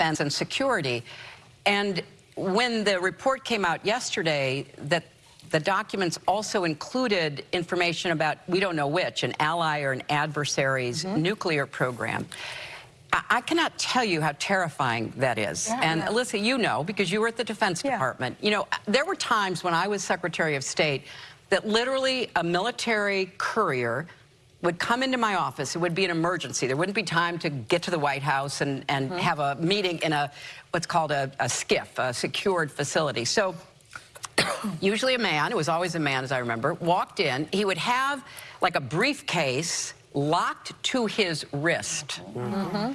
defense and security. And when the report came out yesterday that the documents also included information about, we don't know which, an ally or an adversary's Mm-hmm. nuclear program. I, cannot tell you how terrifying that is. Yeah. and Alyssa, you know, because you were at the Defense Yeah. Department. You know, there were times when I was Secretary of State that literally a military courier would come into my office. It would be an emergency. There wouldn't be time to get to the White House and, and mm-hmm. have a meeting in a what's called a, a SCIF, a secured facility. So usually a man, it was always a man as I remember, walked in. He would have like a briefcase locked to his wrist. Mm-hmm.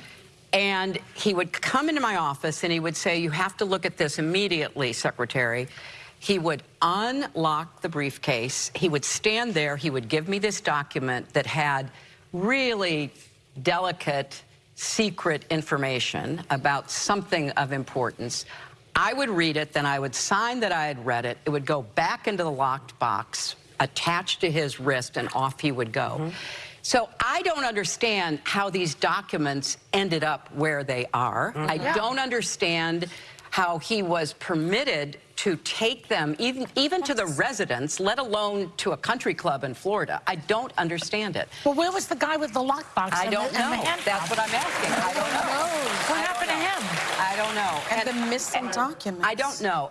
And he would come into my office and he would say, you have to look at this immediately, Secretary. He would unlock the briefcase. He would stand there. He would give me this document that had really delicate, secret information about something of importance. I would read it, then I would sign that I had read it. It would go back into the locked box, attached to his wrist, and off he would go. Mm-hmm. So I don't understand how these documents ended up where they are. Mm-hmm. I don't understand how he was permitted to take them even, even to the residence, let alone to a country club in Florida. I don't understand it. Well, where was the guy with the lockbox? I don't the, and know. That's what I'm asking. I don't know. What I happened to him? I don't know. And the missing documents. I don't know.